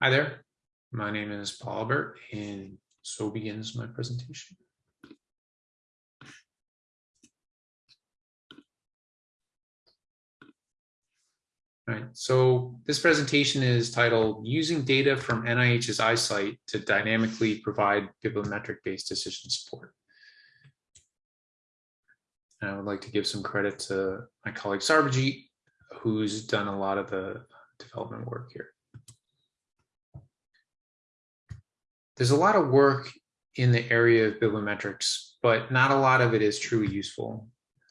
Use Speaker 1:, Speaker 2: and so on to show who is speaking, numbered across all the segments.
Speaker 1: Hi there, my name is Paul Albert and so begins my presentation. All right, so this presentation is titled Using Data from NIH's iCite to Dynamically Provide Bibliometric-Based Decision Support. And I would like to give some credit to my colleague Sarbajit, who's done a lot of the development work here. There's a lot of work in the area of bibliometrics, but not a lot of it is truly useful.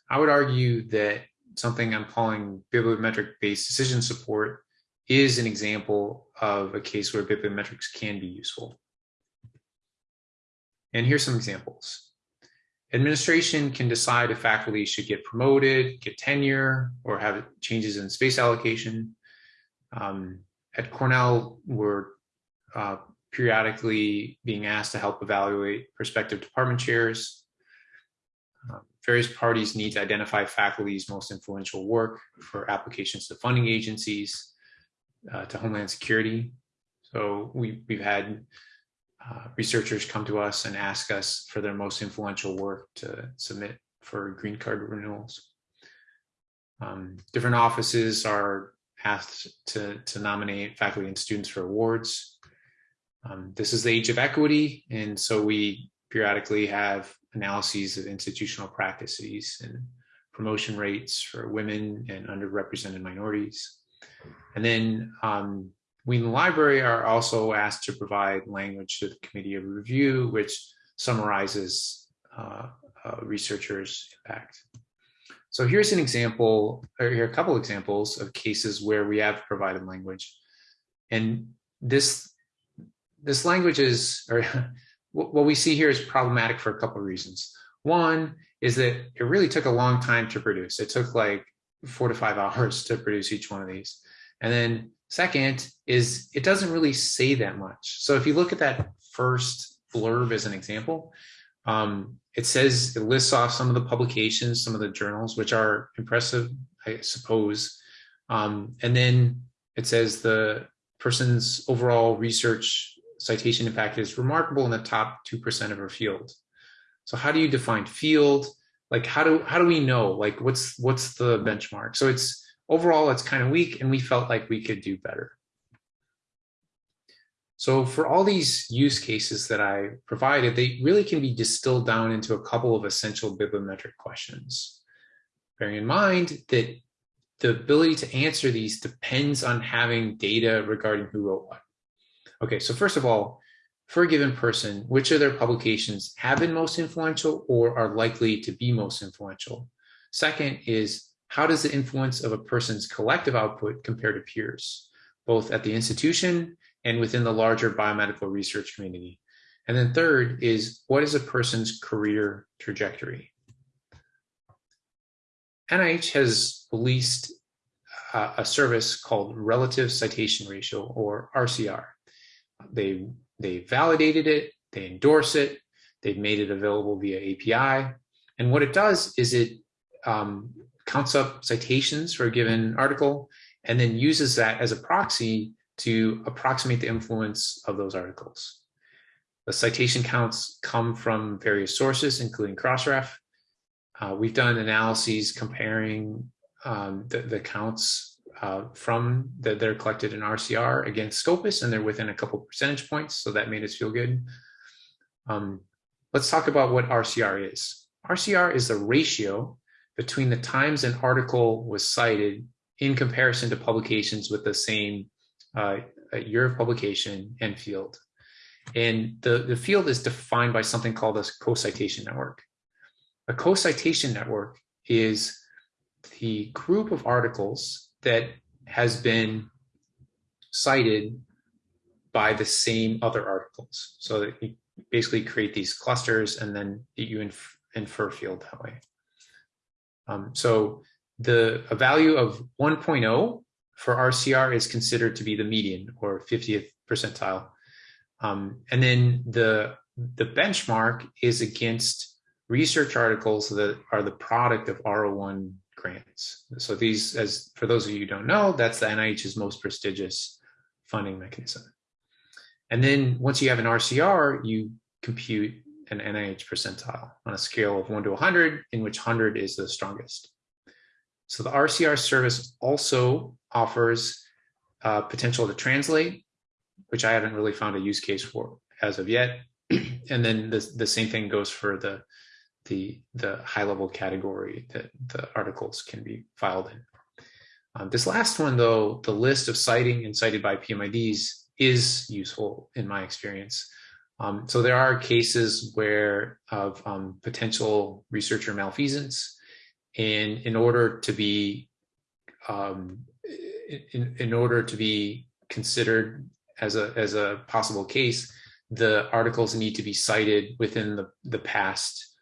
Speaker 1: I would argue that something I'm calling bibliometric-based decision support is an example of a case where bibliometrics can be useful. And here's some examples. Administration can decide if faculty should get promoted, get tenure, or have changes in space allocation. Um, at Cornell, we're uh, periodically being asked to help evaluate prospective department chairs. Um, various parties need to identify faculty's most influential work for applications to funding agencies, uh, to Homeland Security. So we, we've had uh, researchers come to us and ask us for their most influential work to submit for green card renewals. Um, different offices are asked to, to nominate faculty and students for awards. Um, this is the age of equity, and so we periodically have analyses of institutional practices and promotion rates for women and underrepresented minorities. And then um, we in the library are also asked to provide language to the committee of review, which summarizes uh, researchers' impact. So here's an example, or here are a couple examples of cases where we have provided language. And this, this language is, or what we see here is problematic for a couple of reasons. One is that it really took a long time to produce. It took like four to five hours to produce each one of these. And then second is it doesn't really say that much. So if you look at that first blurb as an example, um, it says it lists off some of the publications, some of the journals, which are impressive, I suppose. Um, and then it says the person's overall research citation impact is remarkable in the top 2% of her field. So how do you define field? Like how do how do we know? Like what's what's the benchmark? So it's overall it's kind of weak and we felt like we could do better. So for all these use cases that I provided, they really can be distilled down into a couple of essential bibliometric questions. Bearing in mind that the ability to answer these depends on having data regarding who wrote what. Okay, so first of all, for a given person, which of their publications have been most influential or are likely to be most influential? Second is, how does the influence of a person's collective output compare to peers, both at the institution and within the larger biomedical research community? And then third is, what is a person's career trajectory? NIH has released uh, a service called Relative Citation Ratio, or RCR. They, they validated it, they endorse it, they've made it available via API. And what it does is it um, counts up citations for a given article and then uses that as a proxy to approximate the influence of those articles. The citation counts come from various sources, including Crossref. Uh, we've done analyses comparing um, the, the counts uh, from that they're collected in RCR against Scopus and they're within a couple percentage points. So that made us feel good. Um, let's talk about what RCR is. RCR is the ratio between the times an article was cited in comparison to publications with the same uh, year of publication and field. And the, the field is defined by something called a co-citation network. A co-citation network is the group of articles that has been cited by the same other articles. So that you basically create these clusters and then you inf infer field that way. Um, so the a value of 1.0 for RCR is considered to be the median or 50th percentile. Um, and then the, the benchmark is against research articles that are the product of R01 grants. So these, as for those of you who don't know, that's the NIH's most prestigious funding mechanism. And then once you have an RCR, you compute an NIH percentile on a scale of 1 to 100, in which 100 is the strongest. So the RCR service also offers uh, potential to translate, which I haven't really found a use case for as of yet. and then the, the same thing goes for the, the, the high level category that the articles can be filed in. Um, this last one, though, the list of citing and cited by PMIDs is useful in my experience. Um, so there are cases where of um, potential researcher malfeasance, and in order to be um, in, in order to be considered as a as a possible case, the articles need to be cited within the the past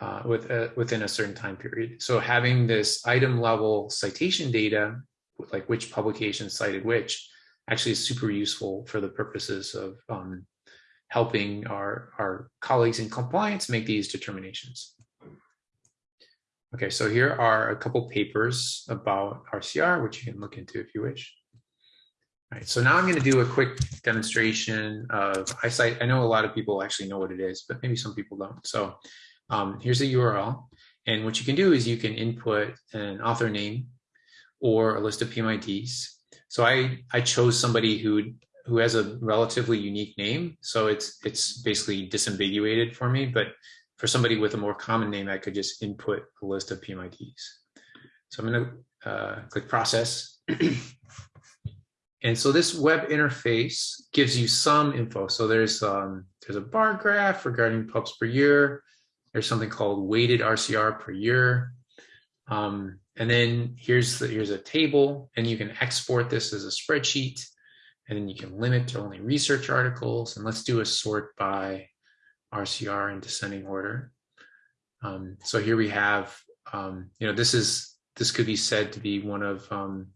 Speaker 1: uh, with uh, within a certain time period. So having this item level citation data, like which publication cited which, actually is super useful for the purposes of um, helping our, our colleagues in compliance make these determinations. Okay, so here are a couple papers about RCR, which you can look into if you wish. All right, so now I'm going to do a quick demonstration of iCite. I know a lot of people actually know what it is, but maybe some people don't. So um, here's the URL. And what you can do is you can input an author name or a list of PMIDs. So I, I chose somebody who who has a relatively unique name. So it's it's basically disambiguated for me. But for somebody with a more common name, I could just input a list of PMIDs. So I'm going to uh, click process. and so this web interface gives you some info. So there's um, there's a bar graph regarding pubs per year. There's something called weighted RCR per year. Um, and then here's the, here's a table, and you can export this as a spreadsheet, and then you can limit to only research articles. And let's do a sort by RCR in descending order. Um, so here we have, um, you know, this is this could be said to be one of um,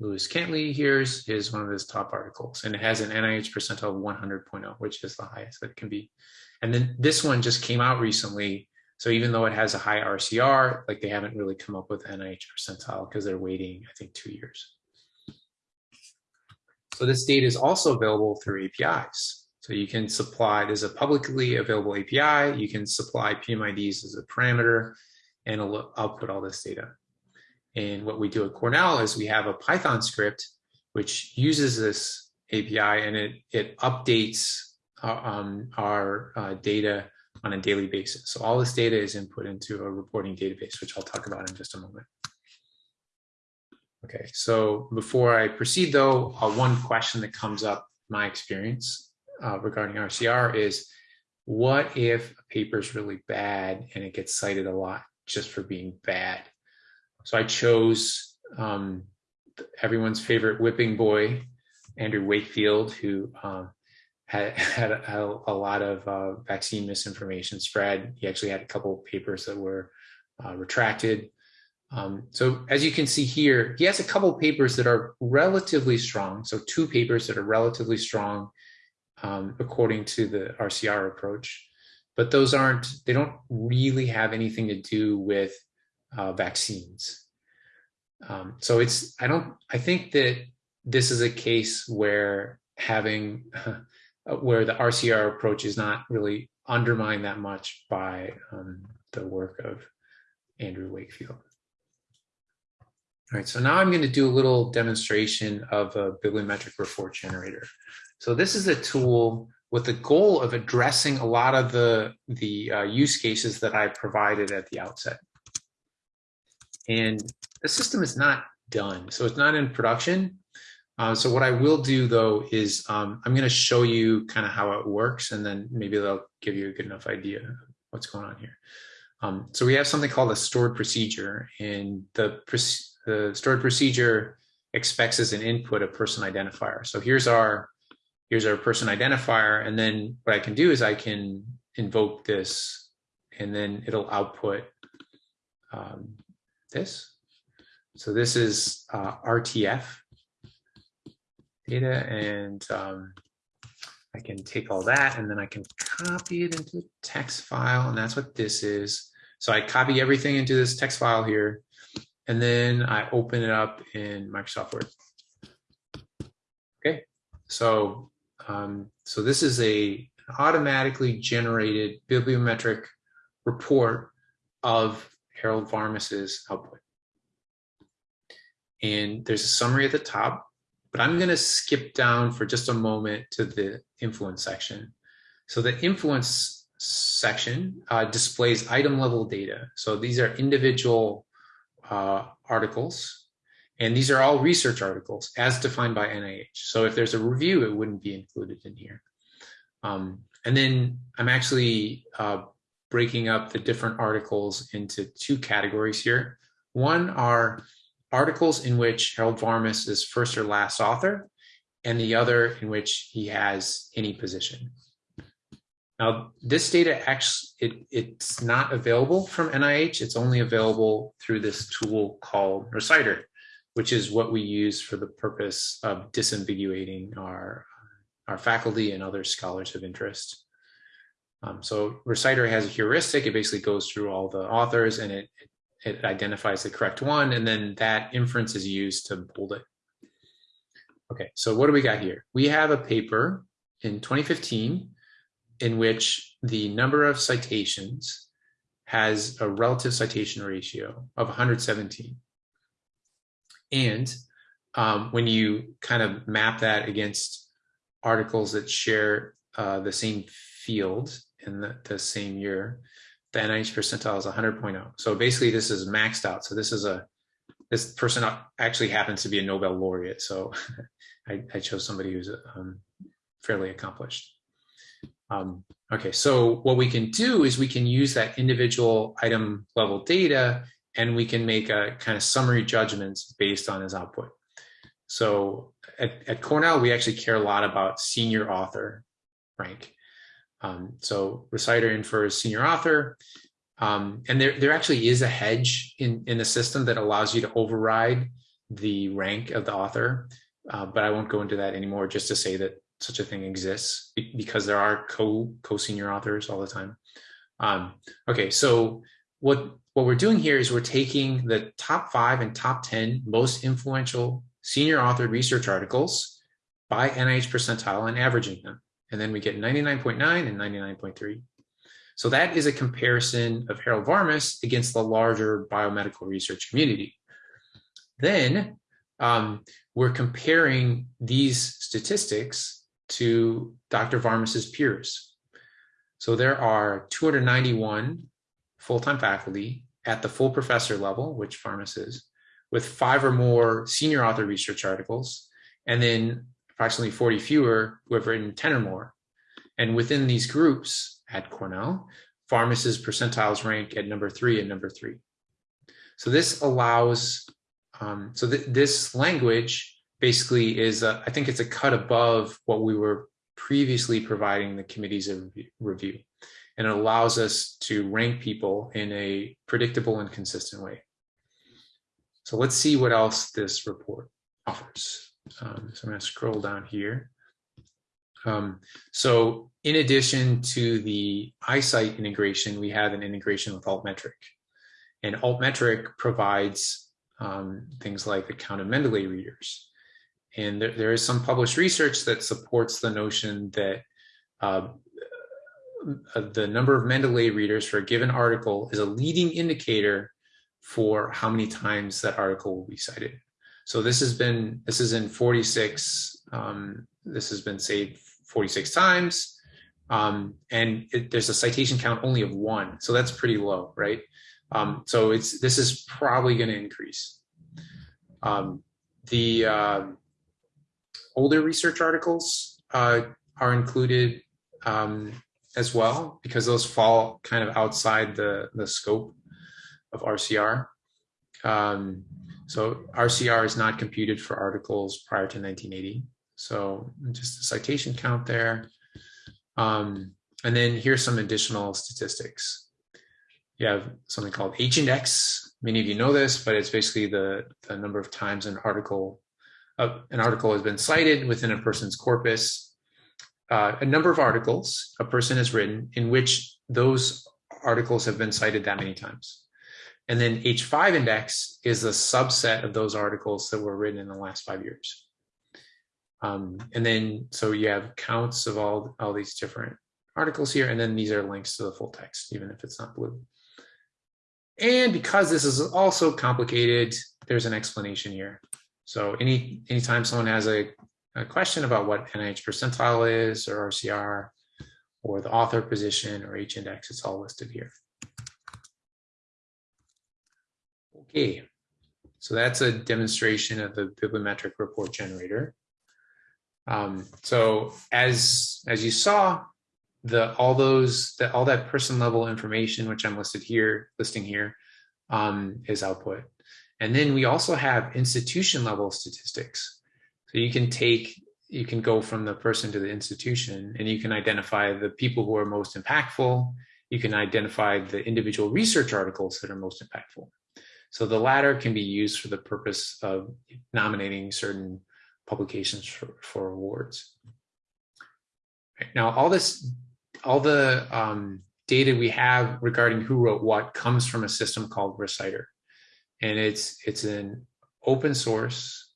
Speaker 1: Lewis Cantley here's is one of his top articles, and it has an NIH percentile of 100.0, which is the highest that it can be. And then this one just came out recently. So even though it has a high RCR, like they haven't really come up with NIH percentile because they're waiting, I think, two years. So this data is also available through APIs. So you can supply, there's a publicly available API, you can supply PMIDs as a parameter, and it'll output all this data. And what we do at Cornell is we have a Python script which uses this API and it, it updates um, our uh, data on a daily basis. So all this data is input into a reporting database, which I'll talk about in just a moment. Okay, so before I proceed though, uh, one question that comes up my experience uh, regarding RCR is, what if a paper is really bad and it gets cited a lot just for being bad? So I chose um, everyone's favorite whipping boy, Andrew Wakefield, who um, had, had a, a lot of uh, vaccine misinformation spread. He actually had a couple papers that were uh, retracted. Um, so as you can see here, he has a couple papers that are relatively strong. So two papers that are relatively strong um, according to the RCR approach, but those aren't, they don't really have anything to do with uh, vaccines. Um, so it's, I don't, I think that this is a case where having where the RCR approach is not really undermined that much by um, the work of Andrew Wakefield. All right, so now I'm going to do a little demonstration of a bibliometric report generator. So this is a tool with the goal of addressing a lot of the, the uh, use cases that I provided at the outset. And the system is not done. So it's not in production, uh, so what I will do though is um, I'm going to show you kind of how it works and then maybe they'll give you a good enough idea what's going on here. Um, so we have something called a stored procedure and the, the stored procedure expects as an input a person identifier. So here's our here's our person identifier and then what I can do is I can invoke this and then it'll output um, this. So this is uh, RTF data and um, I can take all that and then I can copy it into a text file and that's what this is. So I copy everything into this text file here and then I open it up in Microsoft Word. Okay, so Um, so this is a automatically generated bibliometric report of Harold Varmus's output. And there's a summary at the top, but I'm going to skip down for just a moment to the influence section. So the influence section uh, displays item level data. So these are individual uh, articles, and these are all research articles as defined by NIH. So if there's a review, it wouldn't be included in here. Um, and then I'm actually uh, breaking up the different articles into two categories here. One are articles in which Harold Varmus is first or last author, and the other in which he has any position. Now, this data actually, it, it's not available from NIH. It's only available through this tool called Reciter, which is what we use for the purpose of disambiguating our, our faculty and other scholars of interest. Um, so Reciter has a heuristic. It basically goes through all the authors and it, it, it identifies the correct one. And then that inference is used to bold it. Okay, so what do we got here? We have a paper in 2015 in which the number of citations has a relative citation ratio of 117. And um, when you kind of map that against articles that share uh, the same field in the, the, same year, the NIH percentile is 100.0. So basically this is maxed out. So this is a, this person actually happens to be a Nobel laureate. So I, I chose somebody who's um, fairly accomplished. Um, okay, so what we can do is we can use that individual item level data and we can make a kind of summary judgments based on his output. So at, at Cornell, we actually care a lot about senior author rank. Um, so reciter infers senior author. Um, and there, there actually is a hedge in, in the system that allows you to override the rank of the author. Uh, but I won't go into that anymore, just to say that such a thing exists because there are co co-senior authors all the time. Um, okay, so what what we're doing here is we're taking the top five and top 10 most influential senior authored research articles by NIH percentile and averaging them. And then we get 99.9 and 99.3. So that is a comparison of Harold Varmus against the larger biomedical research community. Then um, we're comparing these statistics to Dr. Varmus's peers. So there are 291 full-time faculty at the full professor level, which Varmus is, with five or more senior author research articles, and then approximately 40 fewer who have written 10 or more. And within these groups at Cornell, Varmus's percentiles rank at number three and number three. So this allows, um, so th this language basically is, a, I think it's a cut above what we were previously providing the committees of review. And it allows us to rank people in a predictable and consistent way. So let's see what else this report offers. Um, so I'm going to scroll down here. Um, so in addition to the iCite integration, we have an integration with Altmetric. And Altmetric provides um, things like the count of Mendeley readers. And there, there is some published research that supports the notion that uh, the number of Mendeley readers for a given article is a leading indicator for how many times that article will be cited. So this has been, this is in 46, um, this has been saved 46 times. Um, and it, there's a citation count only of one. So that's pretty low, right? Um, so it's, this is probably going to increase. Um, the, uh, older research articles uh, are included um, as well because those fall kind of outside the, the scope of RCR. Um, so RCR is not computed for articles prior to 1980. So just a citation count there. Um, and then here's some additional statistics. You have something called H-index. Many of you know this, but it's basically the, the number of times an article uh, an article has been cited within a person's corpus, uh, a number of articles a person has written in which those articles have been cited that many times. And then H5 index is a subset of those articles that were written in the last five years. Um, and then, so you have counts of all, all these different articles here, and then these are links to the full text, even if it's not blue. And because this is also complicated, there's an explanation here. So any anytime someone has a, a question about what NIH percentile is or RCR or the author position or H-index, it's all listed here. Okay, so that's a demonstration of the bibliometric report generator. Um, so as as you saw, the all those that all that person level information, which I'm listed here, listing here, um, is output. And then we also have institution level statistics. So you can take, you can go from the person to the institution and you can identify the people who are most impactful. You can identify the individual research articles that are most impactful. So the latter can be used for the purpose of nominating certain publications for, for awards. Right. Now, all this, all the um, data we have regarding who wrote what comes from a system called Reciter. And it's, it's an open source,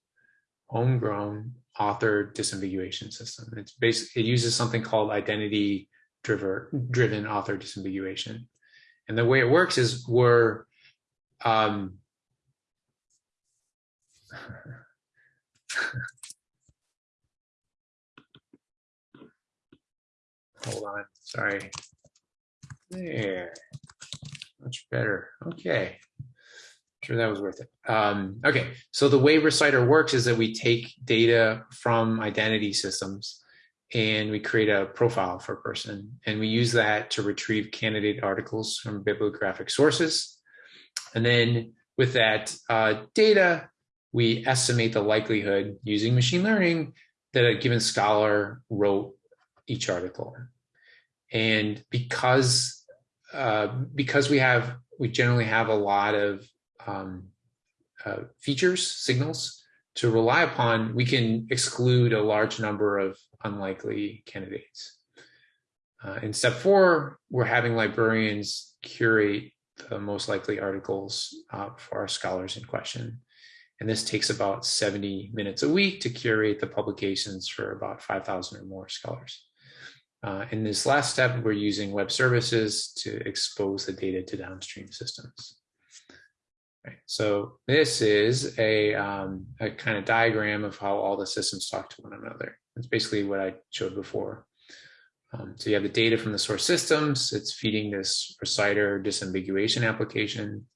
Speaker 1: homegrown author disambiguation system. It's basically, it uses something called identity driven, driven author disambiguation. And the way it works is we're, um, hold on, sorry. There, much better. Okay, sure that was worth it. Um, okay, so the way Reciter works is that we take data from identity systems and we create a profile for a person and we use that to retrieve candidate articles from bibliographic sources. And then with that uh, data, we estimate the likelihood using machine learning that a given scholar wrote each article. And because uh, because we have, we generally have a lot of um, uh, features, signals to rely upon, we can exclude a large number of unlikely candidates. Uh, in step four, we're having librarians curate the most likely articles uh, for our scholars in question. And this takes about 70 minutes a week to curate the publications for about 5,000 or more scholars. Uh, in this last step, we're using web services to expose the data to downstream systems. Right. So this is a, um, a kind of diagram of how all the systems talk to one another. It's basically what I showed before. Um, so you have the data from the source systems, it's feeding this reciter disambiguation application.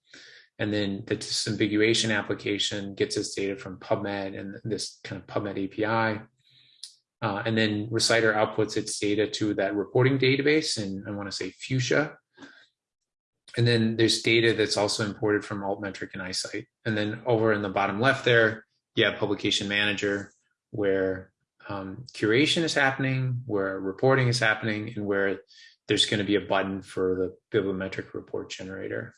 Speaker 1: And then the disambiguation application gets its data from PubMed and this kind of PubMed API. Uh, and then Reciter outputs its data to that reporting database, and I want to say Fuchsia. And then there's data that's also imported from Altmetric and iCite. And then over in the bottom left there, you have Publication Manager, where um, curation is happening, where reporting is happening, and where there's going to be a button for the bibliometric report generator.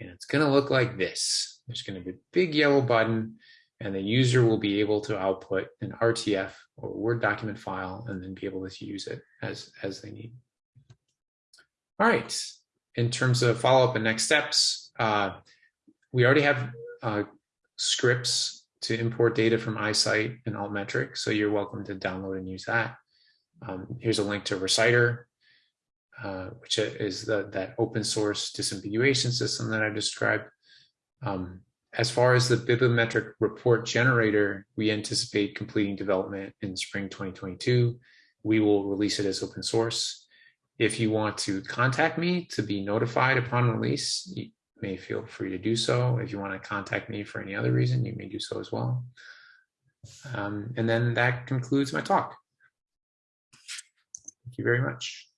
Speaker 1: And it's going to look like this. There's going to be a big yellow button and the user will be able to output an RTF or Word document file and then be able to use it as, as they need. All right, in terms of follow-up and next steps, uh, we already have uh, scripts to import data from iCite and Altmetric, so you're welcome to download and use that. Um, here's a link to Reciter, uh, which is the, that open source disambiguation system that I described. Um, as far as the bibliometric report generator, we anticipate completing development in spring 2022. We will release it as open source. If you want to contact me to be notified upon release, may feel free to do so. If you want to contact me for any other reason, you may do so as well. Um, and then that concludes my talk. Thank you very much.